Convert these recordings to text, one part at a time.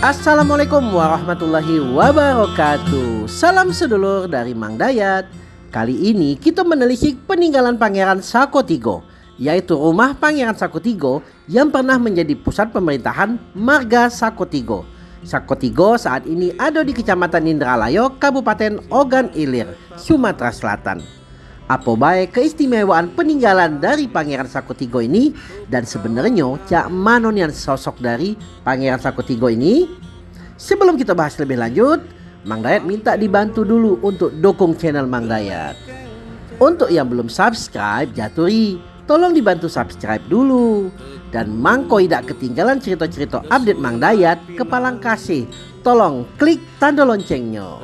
Assalamualaikum warahmatullahi wabarakatuh. Salam sedulur dari Mang Dayat. Kali ini kita menelisik peninggalan Pangeran Sakotigo Yaitu rumah Pangeran Sakotigo yang pernah menjadi pusat pemerintahan Marga Sakotigo Sakotigo saat ini ada di Kecamatan Indralayo, Kabupaten Ogan Ilir, Sumatera Selatan apa baik keistimewaan peninggalan dari Pangeran Sakotigo ini dan sebenarnya cak manon yang sosok dari Pangeran Sakotigo ini? Sebelum kita bahas lebih lanjut, Mang Dayat minta dibantu dulu untuk dukung channel Mang Dayat. Untuk yang belum subscribe, jaturi, tolong dibantu subscribe dulu. Dan Mangko tidak ketinggalan cerita-cerita update Mang Dayat, kepalang kasih, tolong klik tanda loncengnya.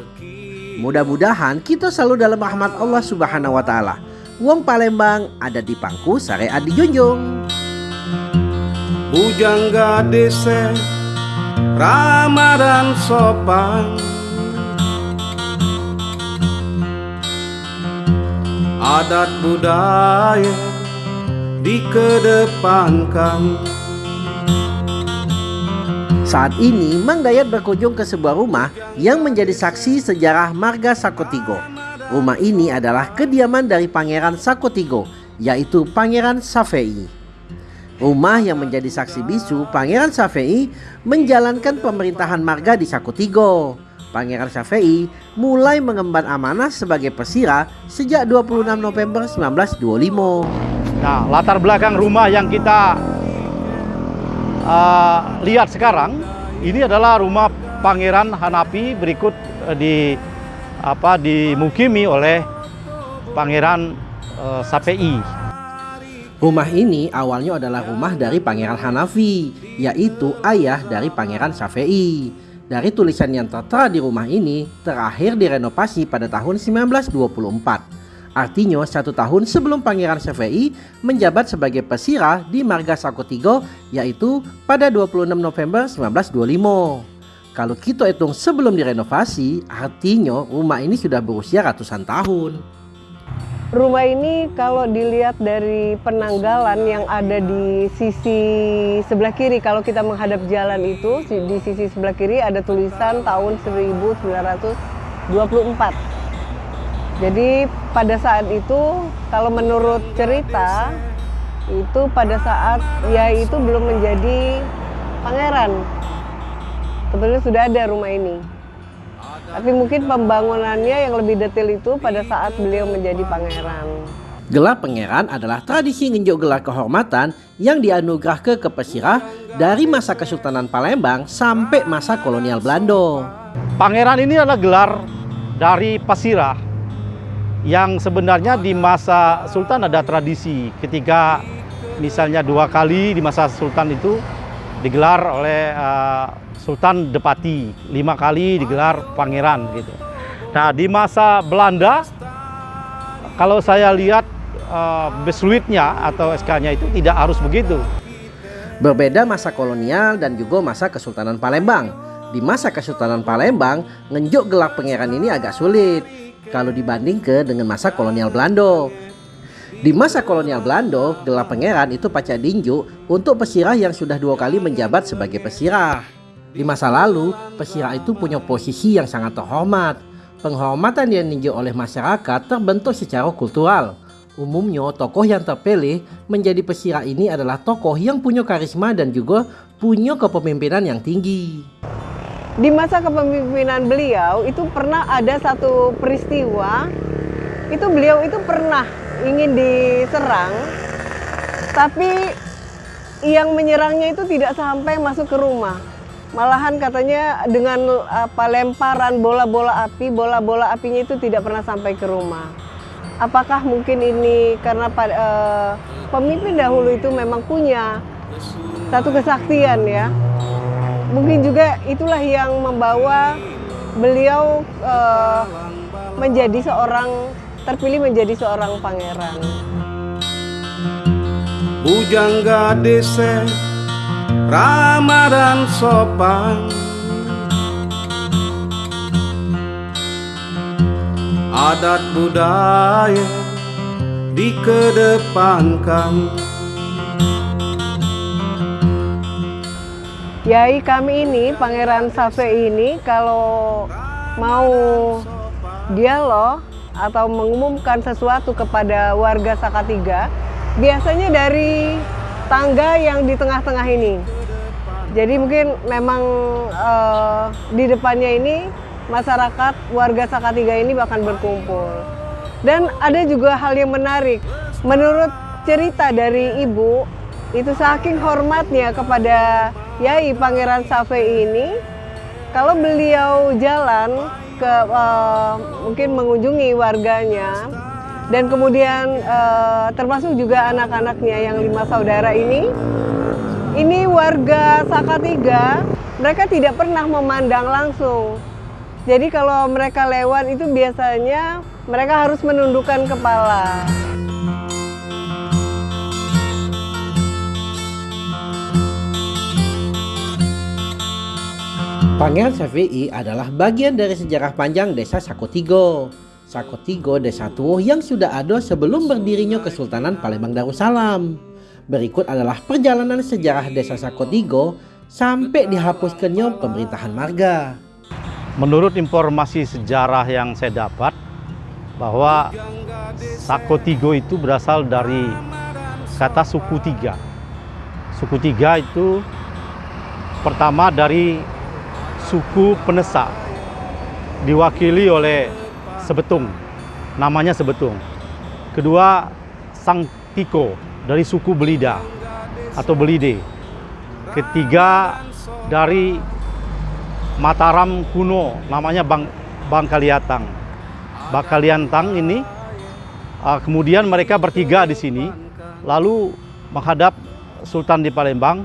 Mudah-mudahan kita selalu dalam rahmat Allah Subhanahu wa taala. Wong Palembang ada di pangku syariat dijunjung. Bujangga dese Ramadan sopan Adat budaya dikedepankan saat ini, Mang Dayat berkunjung ke sebuah rumah yang menjadi saksi sejarah Marga Sakotigo. Rumah ini adalah kediaman dari Pangeran Sakotigo, yaitu Pangeran Safei. Rumah yang menjadi saksi bisu Pangeran Safei menjalankan pemerintahan marga di Sakotigo. Pangeran Safei mulai mengemban amanah sebagai pesira sejak 26 November 1925. Nah, latar belakang rumah yang kita uh, lihat sekarang ini adalah rumah Pangeran Hanapi berikut uh, di apa dimukimi oleh Pangeran uh, Sapei. Rumah ini awalnya adalah rumah dari Pangeran Hanafi, yaitu ayah dari Pangeran Safei. Dari tulisan yang tertera di rumah ini, terakhir direnovasi pada tahun 1924. Artinya satu tahun sebelum Pangeran Syafei menjabat sebagai pesira di Marga Sakotigo yaitu pada 26 November 1925. Kalau kita hitung sebelum direnovasi, artinya rumah ini sudah berusia ratusan tahun. Rumah ini kalau dilihat dari penanggalan yang ada di sisi sebelah kiri, kalau kita menghadap jalan itu, di sisi sebelah kiri ada tulisan tahun 1924. Jadi pada saat itu kalau menurut cerita itu pada saat ya itu belum menjadi pangeran. Sebetulnya sudah ada rumah ini. Tapi mungkin pembangunannya yang lebih detail itu pada saat beliau menjadi pangeran. Gelar pangeran adalah tradisi ngenjuk gelar kehormatan yang dianugerah ke Kepesirah dari masa Kesultanan Palembang sampai masa kolonial Belanda. Pangeran ini adalah gelar dari Pasirah yang sebenarnya di masa Sultan ada tradisi ketika misalnya dua kali di masa Sultan itu digelar oleh uh, Sultan Depati, lima kali digelar pangeran gitu. Nah di masa Belanda kalau saya lihat uh, besluitnya atau SK-nya itu tidak harus begitu. Berbeda masa kolonial dan juga masa Kesultanan Palembang. Di masa Kesultanan Palembang, ngenjuk gelar pangeran ini agak sulit kalau dibanding ke dengan masa kolonial Belanda. Di masa kolonial Belanda, gelar pangeran itu pacar dinju untuk pesirah yang sudah dua kali menjabat sebagai pesirah. Di masa lalu, pesirah itu punya posisi yang sangat terhormat. Penghormatan yang dininjau oleh masyarakat terbentuk secara kultural. Umumnya, tokoh yang terpilih menjadi pesirah ini adalah tokoh yang punya karisma dan juga punya kepemimpinan yang tinggi di masa kepemimpinan beliau itu pernah ada satu peristiwa itu beliau itu pernah ingin diserang tapi yang menyerangnya itu tidak sampai masuk ke rumah. Malahan katanya dengan apa lemparan bola-bola api bola-bola apinya itu tidak pernah sampai ke rumah. Apakah mungkin ini karena uh, pemimpin dahulu itu memang punya satu kesaktian ya mungkin juga itulah yang membawa beliau uh, menjadi seorang terpilih menjadi seorang pangeran. Bujangga dese Ramadan sopan Adat budaya dikedepankan Yai kami ini, Pangeran Safe ini, kalau mau dialog atau mengumumkan sesuatu kepada warga Sakatiga, biasanya dari tangga yang di tengah-tengah ini. Jadi mungkin memang eh, di depannya ini masyarakat warga Sakatiga ini bahkan berkumpul. Dan ada juga hal yang menarik. Menurut cerita dari ibu, itu saking hormatnya kepada Yai Pangeran Safe ini, kalau beliau jalan ke eh, mungkin mengunjungi warganya dan kemudian eh, termasuk juga anak-anaknya yang lima saudara ini, ini warga Sakatiga, mereka tidak pernah memandang langsung. Jadi kalau mereka lewat itu biasanya mereka harus menundukkan kepala. Pangeran Safi'i adalah bagian dari sejarah panjang desa Sakotigo. Sakotigo desa Tuwuh yang sudah ada sebelum berdirinya Kesultanan Palembang Darussalam. Berikut adalah perjalanan sejarah desa Sakotigo sampai dihapuskannya pemerintahan marga. Menurut informasi sejarah yang saya dapat, bahwa Sakotigo itu berasal dari kata suku tiga. Suku tiga itu pertama dari suku Penesa, diwakili oleh Sebetung, namanya Sebetung. Kedua, Sang Tiko dari suku Belida atau Belide. Ketiga, dari Mataram kuno, namanya Bang Bangkaliatang. Bangkaliantang ini, uh, kemudian mereka bertiga di sini, lalu menghadap Sultan di Palembang,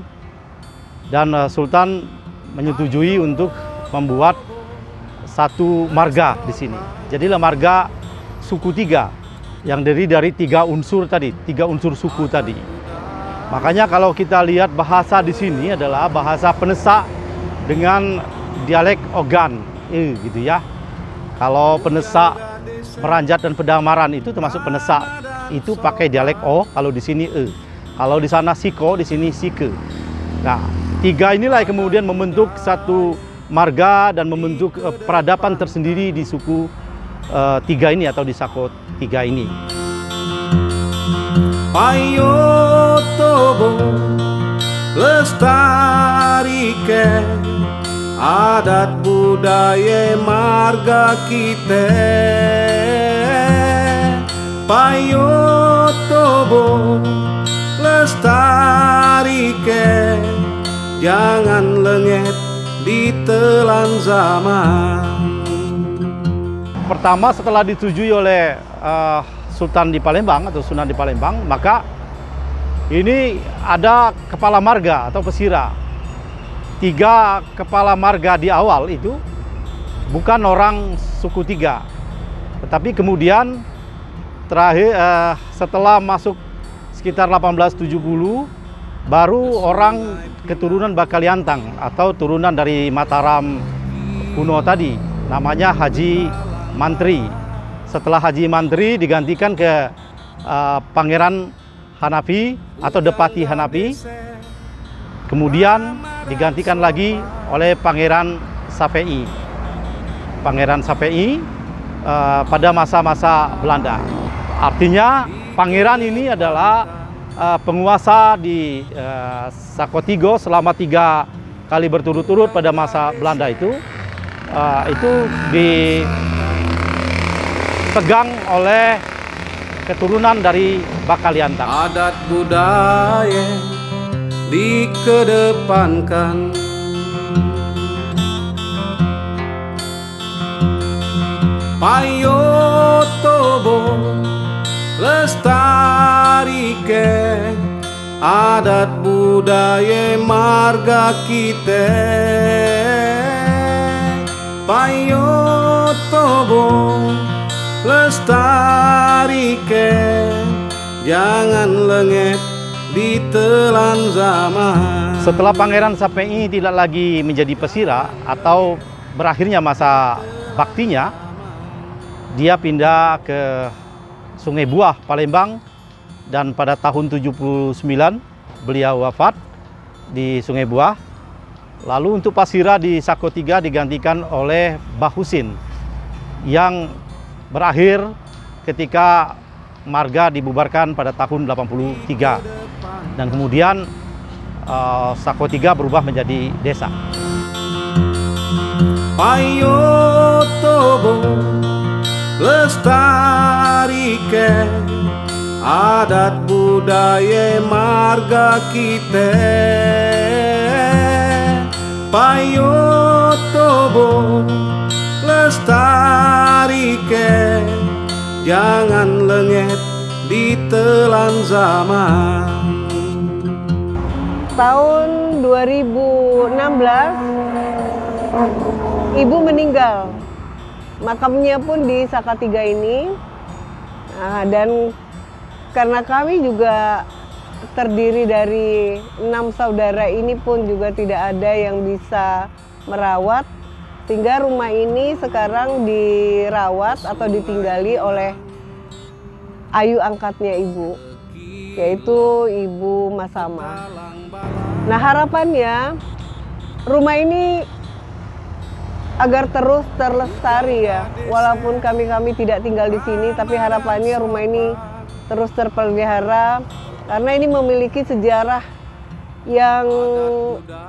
dan uh, Sultan menyetujui untuk membuat satu marga di sini. Jadilah marga suku tiga yang dari dari tiga unsur tadi, tiga unsur suku tadi. Makanya kalau kita lihat bahasa di sini adalah bahasa Penesa dengan dialek Ogan, eh, gitu ya. Kalau Penesa, Meranjat dan Pedamaran itu termasuk Penesa, itu pakai dialek O, kalau di sini E. Kalau di sana Siko, di sini Sike. Nah, tiga inilah yang kemudian membentuk satu marga dan membentuk uh, peradaban tersendiri di suku uh, tiga ini atau di Sako tiga ini. Ayo tobo lestarikan adat budaya marga kita Payo tobo lestarikan jangan lengket ditelan zaman Pertama setelah disetujui oleh uh, Sultan di Palembang atau Sunan di Palembang, maka ini ada kepala marga atau pesira. Tiga kepala marga di awal itu bukan orang suku tiga, tetapi kemudian terakhir uh, setelah masuk sekitar 1870 baru orang keturunan Bakaliantang atau turunan dari Mataram kuno tadi namanya Haji Mantri. Setelah Haji Mantri digantikan ke uh, Pangeran Hanafi atau Depati Hanafi. Kemudian digantikan lagi oleh Pangeran Safei. Pangeran Safei uh, pada masa-masa Belanda. Artinya pangeran ini adalah uh, penguasa di uh, Sakotigo selama tiga kali berturut-turut pada masa Belanda itu. Uh, itu dipegang oleh keturunan dari Bakaliantang. adat budaya dikedepankan Payo tobo lestarikan adat budaya marga kita Payo tobo lestarikan jangan lengket ditelan zaman. Setelah Pangeran Sapei tidak lagi menjadi pesira atau berakhirnya masa baktinya, dia pindah ke Sungai Buah, Palembang dan pada tahun 79 beliau wafat di Sungai Buah. Lalu untuk Pasira di Sako 3 digantikan oleh Bahusin yang berakhir ketika marga dibubarkan pada tahun 83 dan kemudian uh, Sako 3 berubah menjadi desa. Ayo tobo lestarikan adat budaya marga kita payo tobo lestarikan jangan lengket ditelan zaman. Tahun 2016 ibu meninggal makamnya pun di Sakatiga ini nah, dan karena kami juga terdiri dari enam saudara ini pun juga tidak ada yang bisa merawat sehingga rumah ini sekarang dirawat atau ditinggali oleh ayu angkatnya ibu yaitu ibu Masama. Nah harapannya rumah ini agar terus terlestari ya walaupun kami-kami tidak tinggal di sini tapi harapannya rumah ini terus terpelihara karena ini memiliki sejarah yang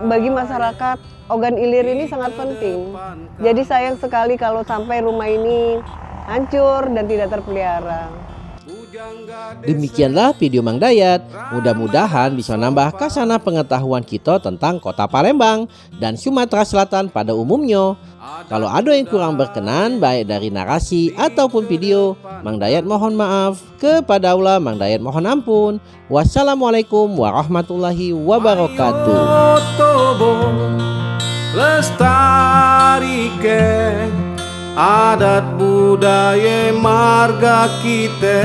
bagi masyarakat Ogan Ilir ini sangat penting. Jadi sayang sekali kalau sampai rumah ini hancur dan tidak terpelihara. Demikianlah video Mang Dayat. Mudah-mudahan bisa nambah kasana pengetahuan kita tentang kota Palembang dan Sumatera Selatan pada umumnya. Kalau ada yang kurang berkenan baik dari narasi ataupun video, Mang Dayat mohon maaf. Kepada Allah Mang Dayat mohon ampun. Wassalamualaikum warahmatullahi wabarakatuh. Lestarikan adat budaya marga kita.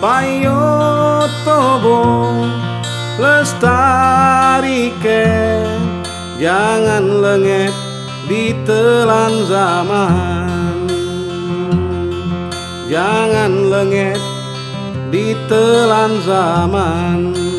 Payo tobo lestarikan jangan lengket ditelan zaman. Jangan lengket ditelan zaman